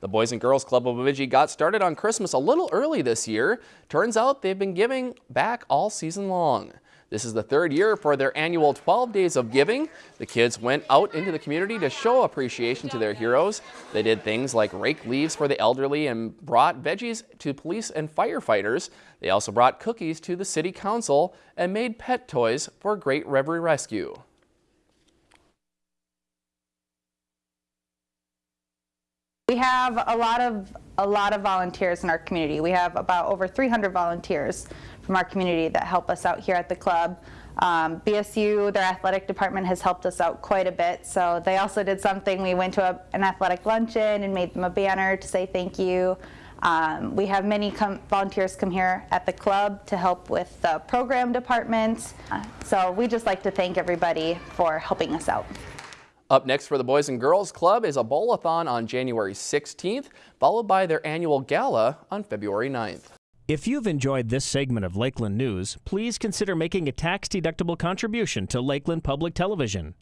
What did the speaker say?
The Boys and Girls Club of Bemidji got started on Christmas a little early this year. Turns out they've been giving back all season long. This is the third year for their annual 12 Days of Giving. The kids went out into the community to show appreciation to their heroes. They did things like rake leaves for the elderly and brought veggies to police and firefighters. They also brought cookies to the city council and made pet toys for Great River Rescue. We have a lot of a lot of volunteers in our community. We have about over 300 volunteers from our community that help us out here at the club. Um, BSU, their athletic department has helped us out quite a bit. So they also did something. We went to a, an athletic luncheon and made them a banner to say thank you. Um, we have many volunteers come here at the club to help with the program departments. So we just like to thank everybody for helping us out. Up next for the Boys and Girls Club is a bowl-a-thon on January 16th, followed by their annual gala on February 9th. If you've enjoyed this segment of Lakeland News, please consider making a tax-deductible contribution to Lakeland Public Television.